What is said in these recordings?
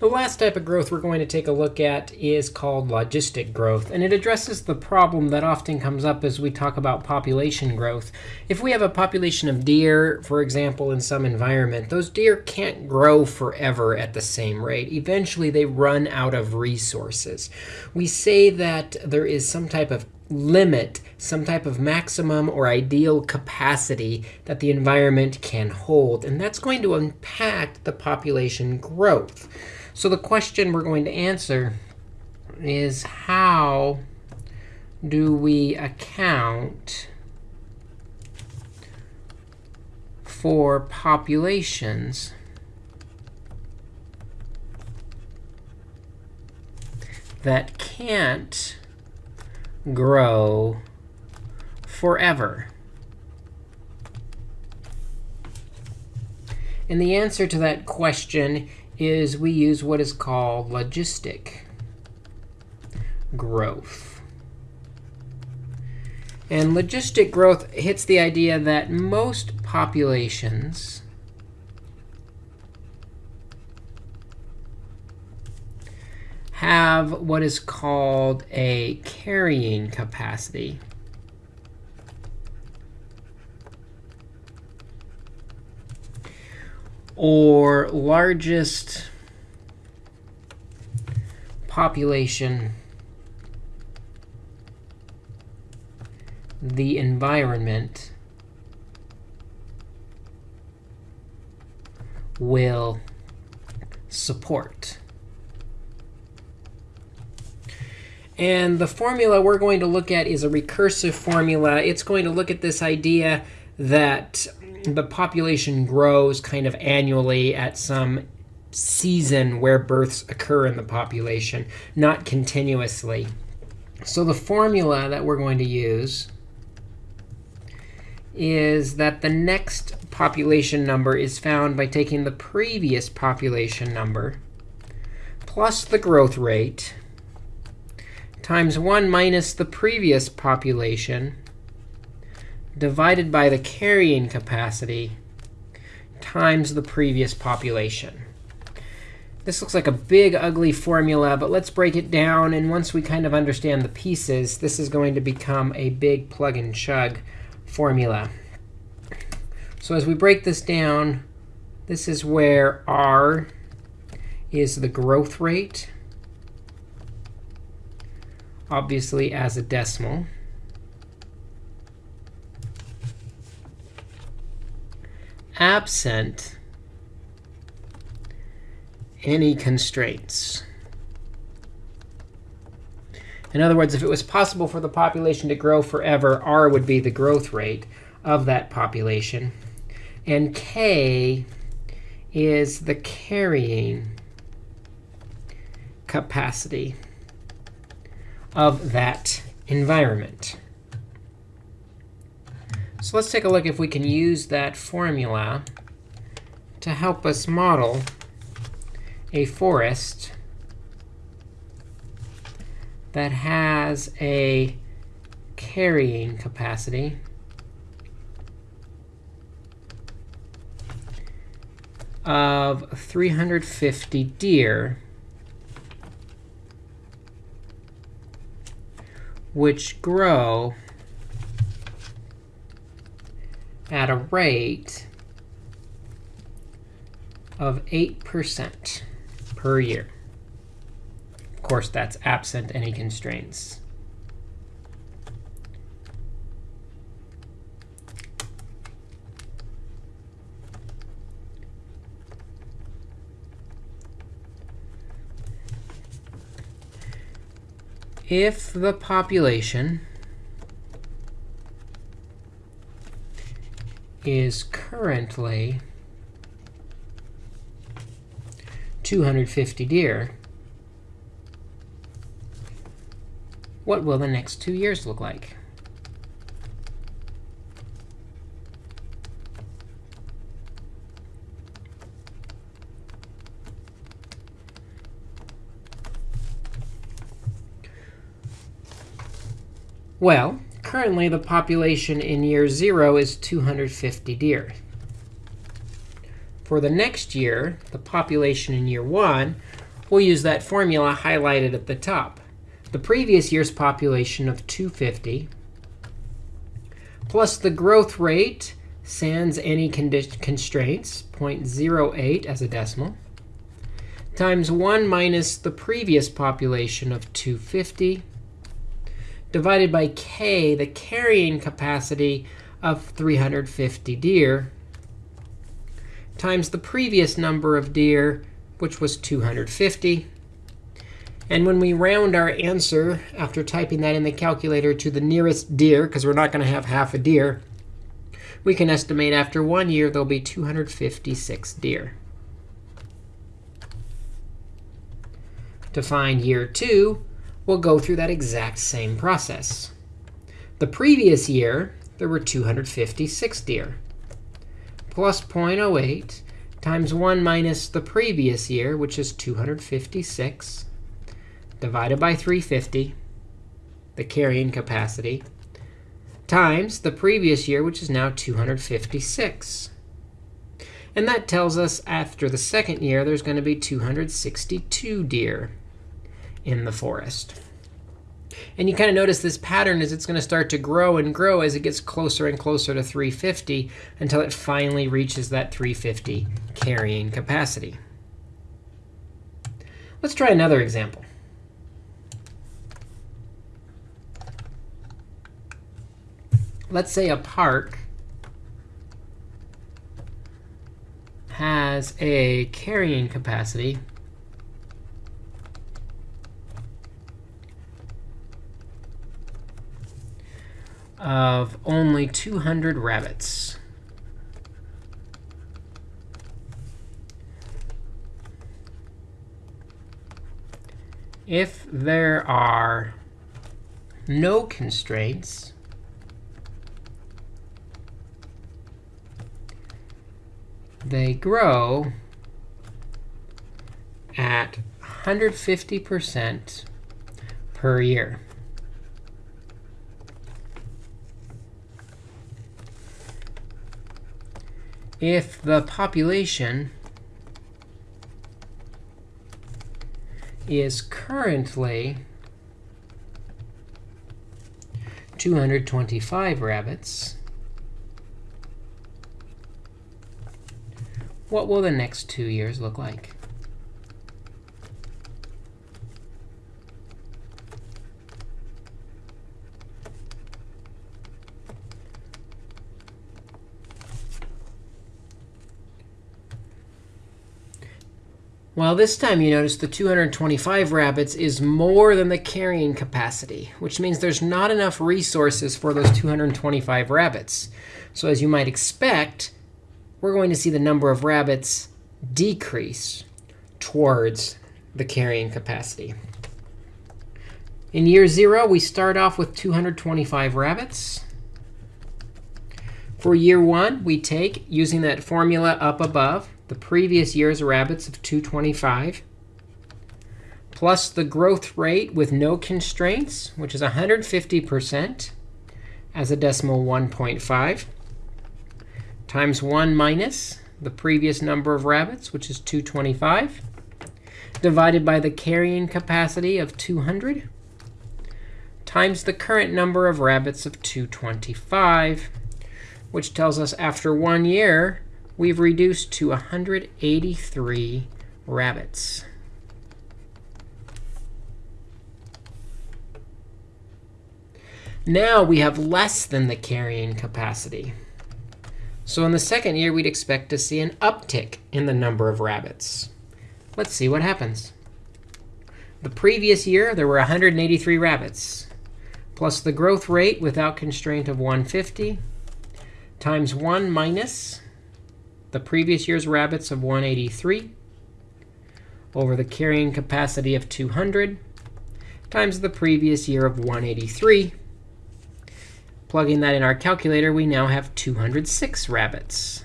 The last type of growth we're going to take a look at is called logistic growth, and it addresses the problem that often comes up as we talk about population growth. If we have a population of deer, for example, in some environment, those deer can't grow forever at the same rate. Eventually, they run out of resources. We say that there is some type of limit, some type of maximum or ideal capacity that the environment can hold, and that's going to impact the population growth. So the question we're going to answer is how do we account for populations that can't grow forever? And the answer to that question is we use what is called logistic growth. And logistic growth hits the idea that most populations have what is called a carrying capacity. Or largest population, the environment will support. And the formula we're going to look at is a recursive formula. It's going to look at this idea that the population grows kind of annually at some season where births occur in the population, not continuously. So the formula that we're going to use is that the next population number is found by taking the previous population number plus the growth rate times 1 minus the previous population divided by the carrying capacity times the previous population. This looks like a big, ugly formula, but let's break it down. And once we kind of understand the pieces, this is going to become a big plug and chug formula. So as we break this down, this is where r is the growth rate, obviously as a decimal. Absent any constraints. In other words, if it was possible for the population to grow forever, r would be the growth rate of that population. And k is the carrying capacity of that environment. So let's take a look if we can use that formula to help us model a forest that has a carrying capacity. Of 350 deer, which grow at a rate of 8% per year. Of course, that's absent any constraints. If the population is currently 250 deer, what will the next two years look like? Well, Currently, the population in year 0 is 250 deer. For the next year, the population in year 1 we'll use that formula highlighted at the top. The previous year's population of 250 plus the growth rate sans any constraints, 0.08 as a decimal, times 1 minus the previous population of 250 divided by k, the carrying capacity of 350 deer, times the previous number of deer, which was 250. And when we round our answer, after typing that in the calculator to the nearest deer, because we're not going to have half a deer, we can estimate after one year there'll be 256 deer. To find year 2, we'll go through that exact same process. The previous year, there were 256 deer. Plus 0.08 times 1 minus the previous year, which is 256, divided by 350, the carrying capacity, times the previous year, which is now 256. And that tells us after the second year, there's going to be 262 deer in the forest. And you kind of notice this pattern is it's going to start to grow and grow as it gets closer and closer to 350 until it finally reaches that 350 carrying capacity. Let's try another example. Let's say a park has a carrying capacity of only 200 rabbits. If there are no constraints, they grow at 150% per year. If the population is currently 225 rabbits, what will the next two years look like? Well, this time you notice the 225 rabbits is more than the carrying capacity, which means there's not enough resources for those 225 rabbits. So as you might expect, we're going to see the number of rabbits decrease towards the carrying capacity. In year 0, we start off with 225 rabbits. For year 1, we take, using that formula up above, the previous year's rabbits of 225, plus the growth rate with no constraints, which is 150% as a decimal 1.5, times 1 minus the previous number of rabbits, which is 225, divided by the carrying capacity of 200, times the current number of rabbits of 225, which tells us after one year, we've reduced to 183 rabbits. Now we have less than the carrying capacity. So in the second year, we'd expect to see an uptick in the number of rabbits. Let's see what happens. The previous year, there were 183 rabbits, plus the growth rate without constraint of 150 times 1 minus the previous year's rabbits of 183 over the carrying capacity of 200 times the previous year of 183. Plugging that in our calculator, we now have 206 rabbits,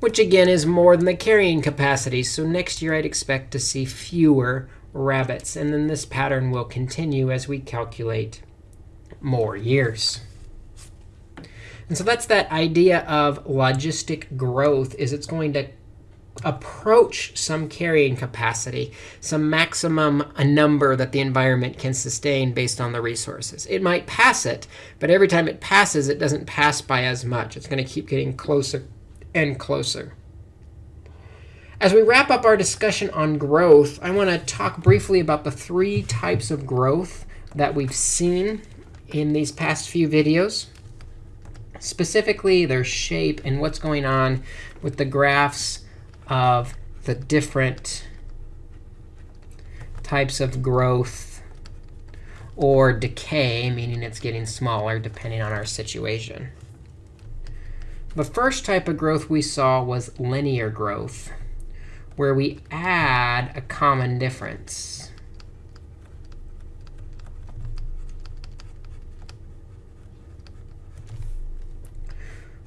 which again is more than the carrying capacity. So next year, I'd expect to see fewer rabbits. And then this pattern will continue as we calculate more years. And so that's that idea of logistic growth, is it's going to approach some carrying capacity, some maximum a number that the environment can sustain based on the resources. It might pass it, but every time it passes, it doesn't pass by as much. It's going to keep getting closer and closer. As we wrap up our discussion on growth, I want to talk briefly about the three types of growth that we've seen in these past few videos. Specifically, their shape and what's going on with the graphs of the different types of growth or decay, meaning it's getting smaller depending on our situation. The first type of growth we saw was linear growth, where we add a common difference.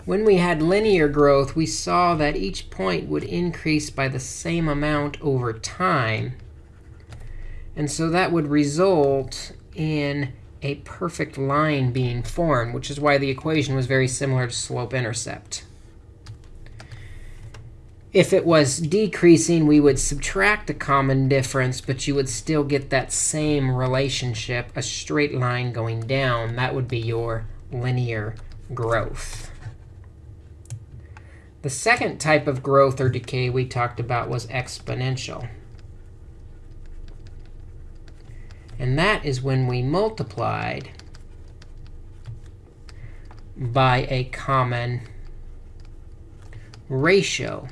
When we had linear growth, we saw that each point would increase by the same amount over time. And so that would result in a perfect line being formed, which is why the equation was very similar to slope-intercept. If it was decreasing, we would subtract a common difference, but you would still get that same relationship, a straight line going down. That would be your linear growth. The second type of growth or decay we talked about was exponential. And that is when we multiplied by a common ratio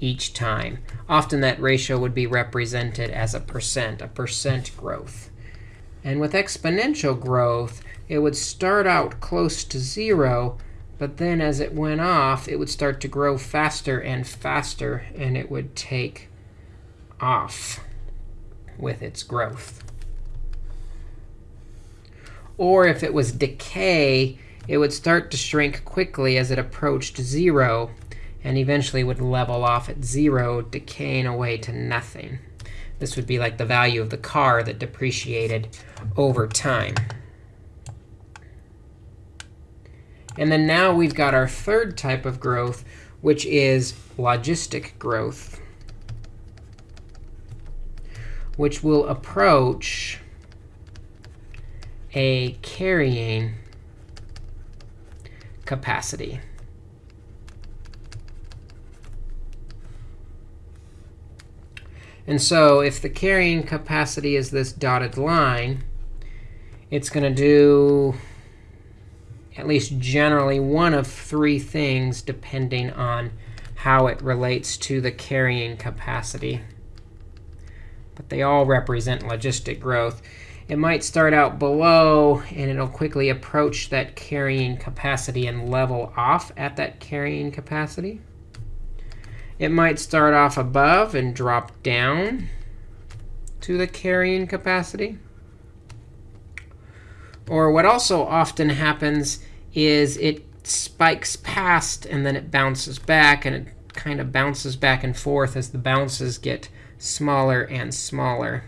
each time. Often that ratio would be represented as a percent, a percent growth. And with exponential growth, it would start out close to 0, but then as it went off, it would start to grow faster and faster, and it would take off with its growth. Or if it was decay, it would start to shrink quickly as it approached 0, and eventually would level off at 0, decaying away to nothing. This would be like the value of the car that depreciated over time. And then now we've got our third type of growth, which is logistic growth, which will approach a carrying capacity. And so if the carrying capacity is this dotted line, it's going to do at least generally one of three things depending on how it relates to the carrying capacity. But they all represent logistic growth. It might start out below, and it'll quickly approach that carrying capacity and level off at that carrying capacity. It might start off above and drop down to the carrying capacity. Or what also often happens is it spikes past, and then it bounces back, and it kind of bounces back and forth as the bounces get smaller and smaller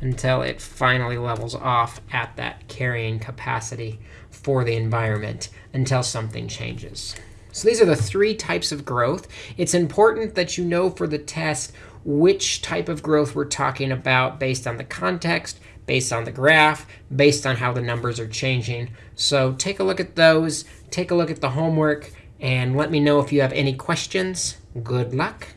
until it finally levels off at that carrying capacity for the environment until something changes. So these are the three types of growth. It's important that you know for the test which type of growth we're talking about based on the context, based on the graph, based on how the numbers are changing. So take a look at those, take a look at the homework, and let me know if you have any questions. Good luck.